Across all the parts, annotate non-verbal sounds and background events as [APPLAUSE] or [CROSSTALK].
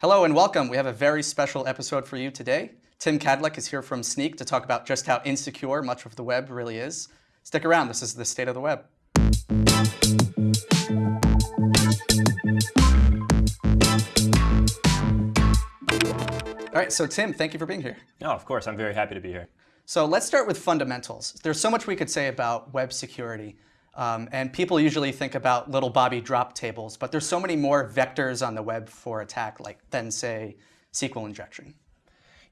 Hello and welcome. We have a very special episode for you today. Tim Kadlec is here from Snyk to talk about just how insecure much of the web really is. Stick around, this is the state of the web. All right, so Tim, thank you for being here. No, of course, I'm very happy to be here. So let's start with fundamentals. There's so much we could say about web security. Um, and people usually think about little Bobby drop tables, but there's so many more vectors on the web for attack like than say SQL injection.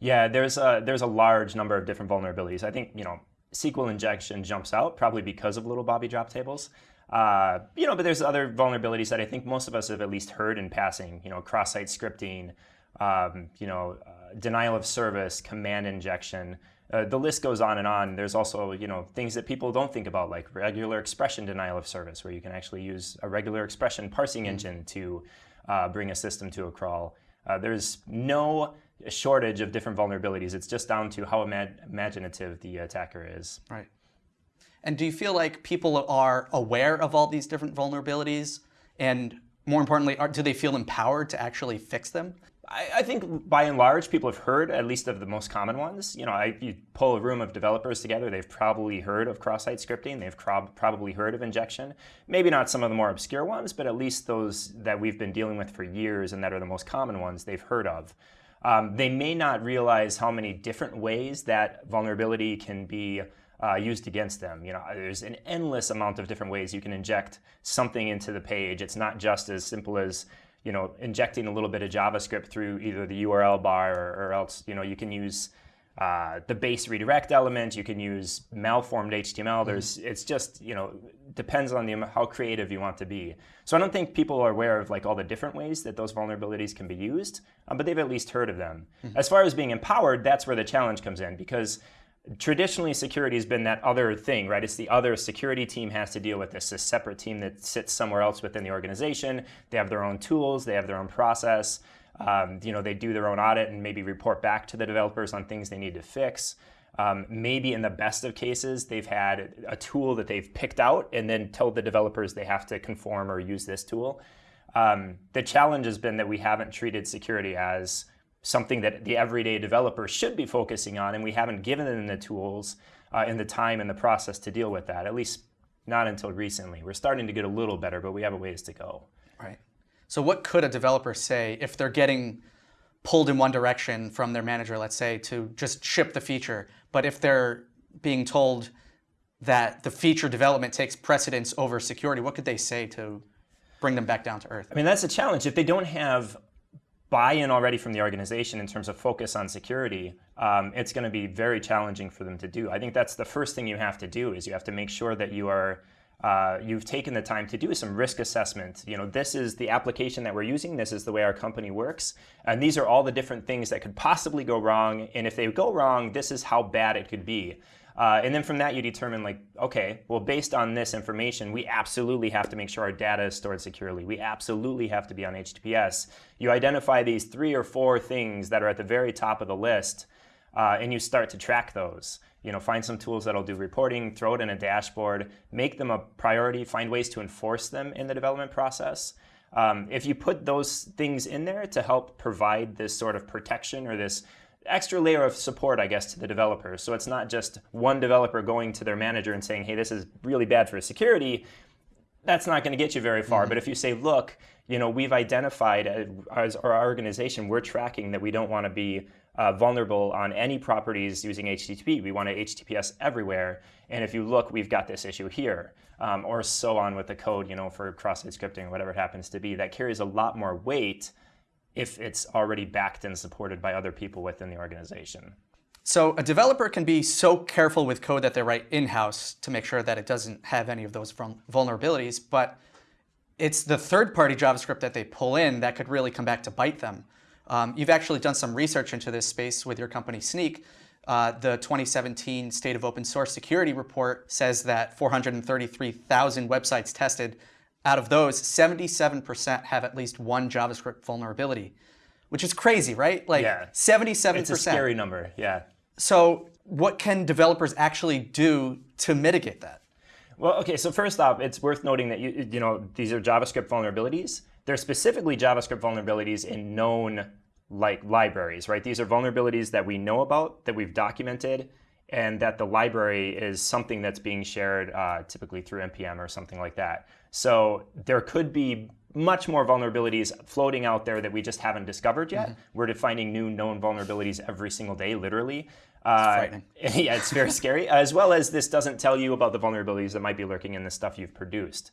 Yeah, there's a, there's a large number of different vulnerabilities. I think, you know, SQL injection jumps out probably because of little Bobby drop tables. Uh, you know, but there's other vulnerabilities that I think most of us have at least heard in passing, you know, cross-site scripting, um, you know, uh, denial of service, command injection. Uh, the list goes on and on. There's also, you know, things that people don't think about, like regular expression denial of service, where you can actually use a regular expression parsing mm -hmm. engine to uh, bring a system to a crawl. Uh, there's no shortage of different vulnerabilities. It's just down to how ima imaginative the attacker is. Right. And do you feel like people are aware of all these different vulnerabilities? And more importantly, are, do they feel empowered to actually fix them? I, I, think by and large, people have heard at least of the most common ones. You know, I, you pull a room of developers together, they've probably heard of cross-site scripting, they've probably heard of injection. Maybe not some of the more obscure ones, but at least those that we've been dealing with for years and that are the most common ones they've heard of. Um, they may not realize how many different ways that vulnerability can be uh, used against them. You know, there's an endless amount of different ways you can inject something into the page. It's not just as simple as you know, injecting a little bit of JavaScript through either the URL bar or, or else, you know, you can use uh, the base redirect element. You can use malformed HTML. Mm-hmm. There's, it's just, you know, depends on the how creative you want to be. So I don't think people are aware of like all the different ways that those vulnerabilities can be used, um, but they've at least heard of them. Mm -hmm. As far as being empowered, that's where the challenge comes in because traditionally security has been that other thing, right? It's the other security team has to deal with this, a separate team that sits somewhere else within the organization. They have their own tools, they have their own process. Um, you know, they do their own audit and maybe report back to the developers on things they need to fix. Um, maybe in the best of cases, they've had a tool that they've picked out and then told the developers they have to conform or use this tool. Um, the challenge has been that we haven't treated security as something that the everyday developer should be focusing on, and we haven't given them the tools uh, and the time and the process to deal with that, at least not until recently. We're starting to get a little better, but we have a ways to go. Right. So what could a developer say if they're getting pulled in one direction from their manager, let's say, to just ship the feature, but if they're being told that the feature development takes precedence over security, what could they say to bring them back down to earth? I mean, that's a challenge. If they don't have buy-in already from the organization in terms of focus on security, um, it's going to be very challenging for them to do. I think that's the first thing you have to do is you have to make sure that you are uh, you've taken the time to do some risk assessment. You know, this is the application that we're using. This is the way our company works. And these are all the different things that could possibly go wrong. And if they go wrong, this is how bad it could be. Uh, and then from that, you determine like, okay, well, based on this information, we absolutely have to make sure our data is stored securely. We absolutely have to be on HTTPS. You identify these three or four things that are at the very top of the list, uh, and you start to track those. You know, find some tools that'll do reporting, throw it in a dashboard, make them a priority, find ways to enforce them in the development process. Um, if you put those things in there to help provide this sort of protection or this extra layer of support, I guess, to the developers. So it's not just one developer going to their manager and saying, hey, this is really bad for security. That's not going to get you very far. Mm -hmm. But if you say, look, you know, we've identified as our organization, we're tracking that we don't want to be uh, vulnerable on any properties using HTTP. We want to HTTPS everywhere. And if you look, we've got this issue here. Um, or so on with the code, you know, for cross-site scripting or whatever it happens to be. That carries a lot more weight if it's already backed and supported by other people within the organization. So a developer can be so careful with code that they write in-house to make sure that it doesn't have any of those vulnerabilities, but it's the third-party JavaScript that they pull in that could really come back to bite them. Um, you've actually done some research into this space with your company Snyk. Uh, the 2017 State of Open Source Security report says that 433,000 websites tested out of those, 77% have at least one JavaScript vulnerability, which is crazy, right? Like yeah. 77%. It's a scary number, yeah. So what can developers actually do to mitigate that? Well, okay, so first off, it's worth noting that you, you know these are JavaScript vulnerabilities. They're specifically JavaScript vulnerabilities in known like libraries, right? These are vulnerabilities that we know about, that we've documented, and that the library is something that's being shared uh, typically through npm or something like that. So there could be much more vulnerabilities floating out there that we just haven't discovered yet. Mm-hmm. We're defining new known vulnerabilities every single day, literally. Uh, [LAUGHS] yeah, it's very scary. [LAUGHS] As well as this doesn't tell you about the vulnerabilities that might be lurking in the stuff you've produced.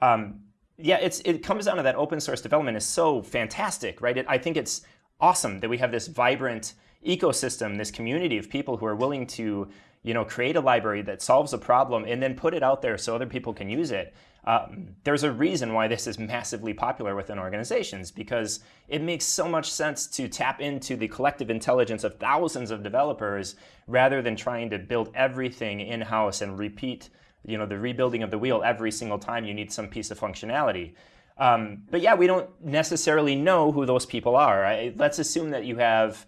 Um, yeah, it's it comes down to that open source development is so fantastic, right? It, I think it's awesome that we have this vibrant ecosystem, this community of people who are willing to, you know, create a library that solves a problem and then put it out there so other people can use it. Um, there's a reason why this is massively popular within organizations because it makes so much sense to tap into the collective intelligence of thousands of developers rather than trying to build everything in-house and repeat you know, the rebuilding of the wheel every single time you need some piece of functionality. Um, but yeah, we don't necessarily know who those people are. Right? Let's assume that you have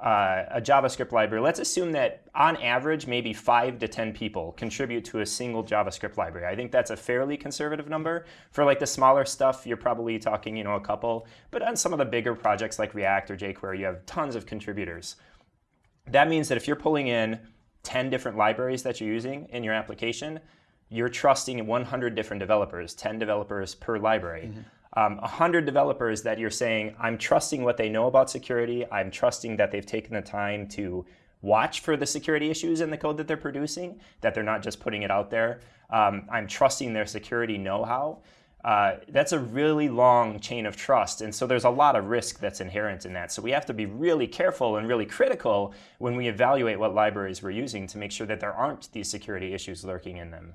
uh, a JavaScript library, let's assume that on average, maybe five to 10 people contribute to a single JavaScript library. I think that's a fairly conservative number. For like the smaller stuff, you're probably talking, you know, a couple. But on some of the bigger projects like React or jQuery, you have tons of contributors. That means that if you're pulling in 10 different libraries that you're using in your application, you're trusting 100 different developers, 10 developers per library. Mm -hmm um, 100 developers that you're saying, I'm trusting what they know about security. I'm trusting that they've taken the time to watch for the security issues in the code that they're producing, that they're not just putting it out there. Um, I'm trusting their security know-how. Uh, that's a really long chain of trust. And so there's a lot of risk that's inherent in that. So we have to be really careful and really critical when we evaluate what libraries we're using to make sure that there aren't these security issues lurking in them.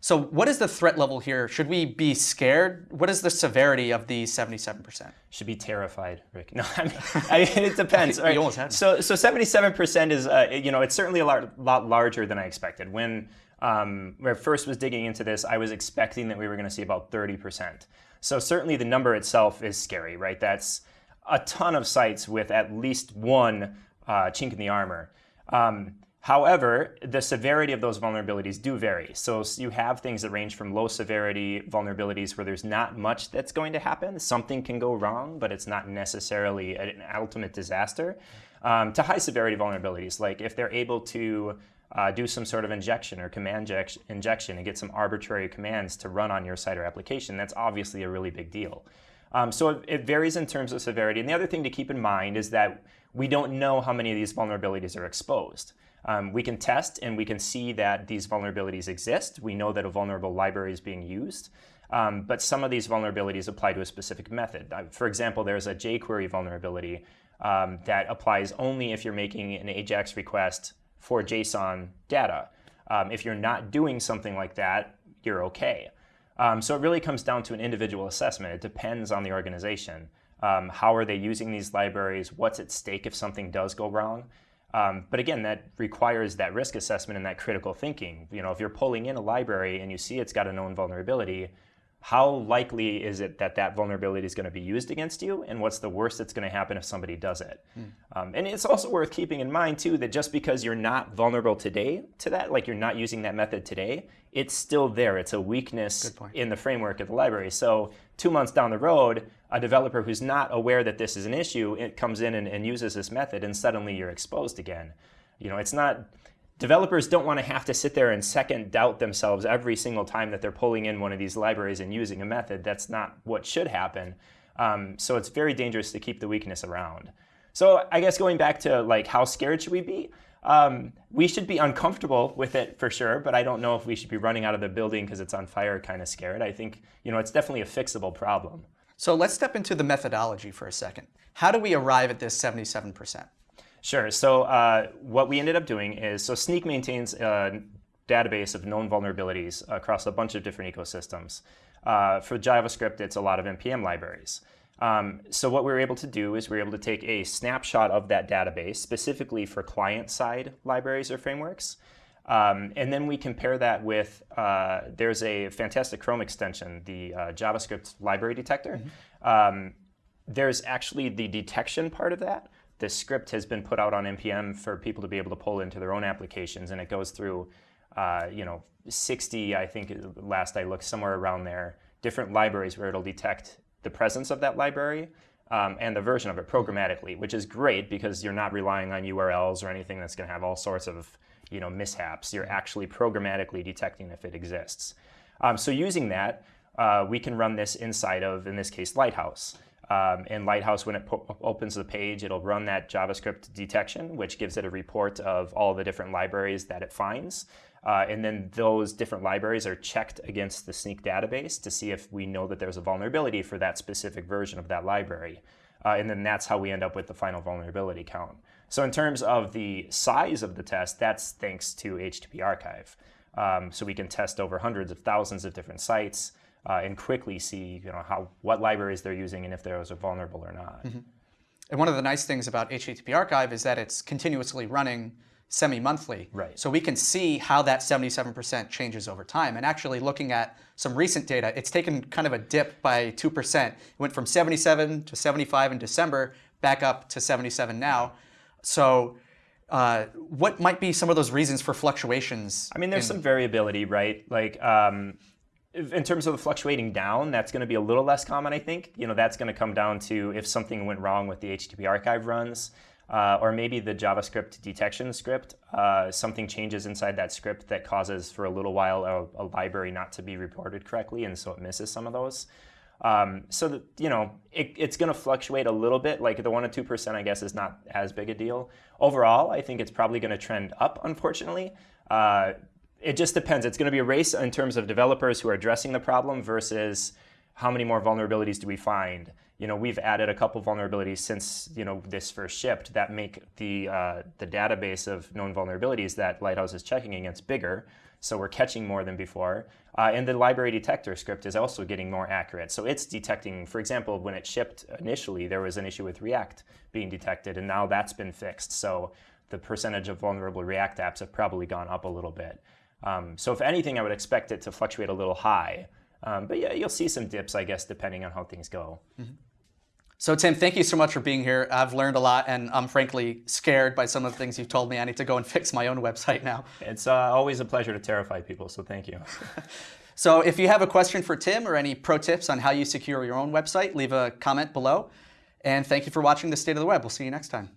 So what is the threat level here? Should we be scared? What is the severity of the 77%? Should be terrified, Rick. [LAUGHS] No, I mean, I mean it depends. [LAUGHS] right? You almost had so, so 77% is, uh, you know, it's certainly a lot, lot larger than I expected. When, um, when I first was digging into this, I was expecting that we were going to see about 30%. So certainly the number itself is scary, right? That's a ton of sites with at least one uh, chink in the armor. Um, However, the severity of those vulnerabilities do vary. So you have things that range from low severity vulnerabilities where there's not much that's going to happen. Something can go wrong, but it's not necessarily an ultimate disaster, um, to high severity vulnerabilities. Like if they're able to uh, do some sort of injection or command injection and get some arbitrary commands to run on your site or application, that's obviously a really big deal. Um, so it, it varies in terms of severity. And the other thing to keep in mind is that we don't know how many of these vulnerabilities are exposed. Um, we can test and we can see that these vulnerabilities exist. We know that a vulnerable library is being used. Um, but some of these vulnerabilities apply to a specific method. Uh, for example, there's a jQuery vulnerability um, that applies only if you're making an AJAX request for JSON data. Um, if you're not doing something like that, you're okay. Um, so it really comes down to an individual assessment. It depends on the organization. Um, how are they using these libraries? What's at stake if something does go wrong? Um, but again, that requires that risk assessment and that critical thinking. You know, if you're pulling in a library and you see it's got a known vulnerability, how likely is it that that vulnerability is going to be used against you? And what's the worst that's going to happen if somebody does it? Mm. um, and it's also worth keeping in mind too that just because you're not vulnerable today to that like you're not using that method today it's still there. It's a weakness in the framework of the library. So two months down the road a developer who's not aware that this is an issue it comes in and, and uses this method and suddenly you're exposed again you know it's not developers don't want to have to sit there and second doubt themselves every single time that they're pulling in one of these libraries and using a method. That's not what should happen. Um, so it's very dangerous to keep the weakness around. So I guess going back to like how scared should we be? Um, we should be uncomfortable with it for sure, but I don't know if we should be running out of the building because it's on fire kind of scared. I think you know it's definitely a fixable problem. So let's step into the methodology for a second. How do we arrive at this 77%? Sure. So uh, what we ended up doing is, so Snyk maintains a database of known vulnerabilities across a bunch of different ecosystems. Uh, for JavaScript, it's a lot of NPM libraries. Um, so what we were able to do is we were able to take a snapshot of that database, specifically for client-side libraries or frameworks. Um, and then we compare that with, uh, there's a fantastic Chrome extension, the uh, JavaScript library detector. Mm -hmm. um, there's actually the detection part of that, the script has been put out on npm for people to be able to pull into their own applications, and it goes through, uh, you know, 60, I think, last I looked, somewhere around there, different libraries where it'll detect the presence of that library. um, and the version of it programmatically, which is great because you're not relying on URLs or anything that's going to have all sorts of you know mishaps. You're actually programmatically detecting if it exists. Um, so using that, uh, we can run this inside of, in this case, Lighthouse. Um, and Lighthouse, when it opens the page, it'll run that JavaScript detection, which gives it a report of all the different libraries that it finds. Uh, and then those different libraries are checked against the Snyk database to see if we know that there's a vulnerability for that specific version of that library. Uh, and then that's how we end up with the final vulnerability count. So in terms of the size of the test, that's thanks to HTTP Archive. Um, so we can test over hundreds of thousands of different sites uh, and quickly see you know, how, what libraries they're using and if those are vulnerable or not. Mm -hmm. And one of the nice things about HTTP Archive is that it's continuously running semi-monthly. Right. So we can see how that 77% changes over time. And actually looking at some recent data, it's taken kind of a dip by 2%. It went from 77 to 75 in December, back up to 77 now. So uh, what might be some of those reasons for fluctuations? I mean, there's some variability, right? Like um, in terms of the fluctuating down, that's going to be a little less common, I think. You know, that's going to come down to if something went wrong with the HTTP archive runs uh, or maybe the JavaScript detection script, uh, something changes inside that script that causes for a little while a, a, library not to be reported correctly, and so it misses some of those. Um, so that, you know, it, it's going to fluctuate a little bit. Like the one to two percent, I guess, is not as big a deal. Overall, I think it's probably going to trend up. Unfortunately, uh, it just depends. It's going to be a race in terms of developers who are addressing the problem versus how many more vulnerabilities do we find you know, we've added a couple vulnerabilities since you know this first shipped that make the uh, the database of known vulnerabilities that Lighthouse is checking against bigger. So we're catching more than before. Uh, and the library detector script is also getting more accurate. So it's detecting, for example, when it shipped initially, there was an issue with React being detected, and now that's been fixed. So the percentage of vulnerable React apps have probably gone up a little bit. Um, so if anything, I would expect it to fluctuate a little high. Um, but yeah, you'll see some dips, I guess, depending on how things go. Mm -hmm. So Tim, thank you so much for being here. I've learned a lot, and I'm frankly scared by some of the things you've told me. I need to go and [LAUGHS] fix my own website now. It's uh, always a pleasure to terrify people, so thank you. [LAUGHS] so if you have a question for Tim or any pro tips on how you secure your own website, leave a comment below. And thank you for watching the State of the Web. We'll see you next time.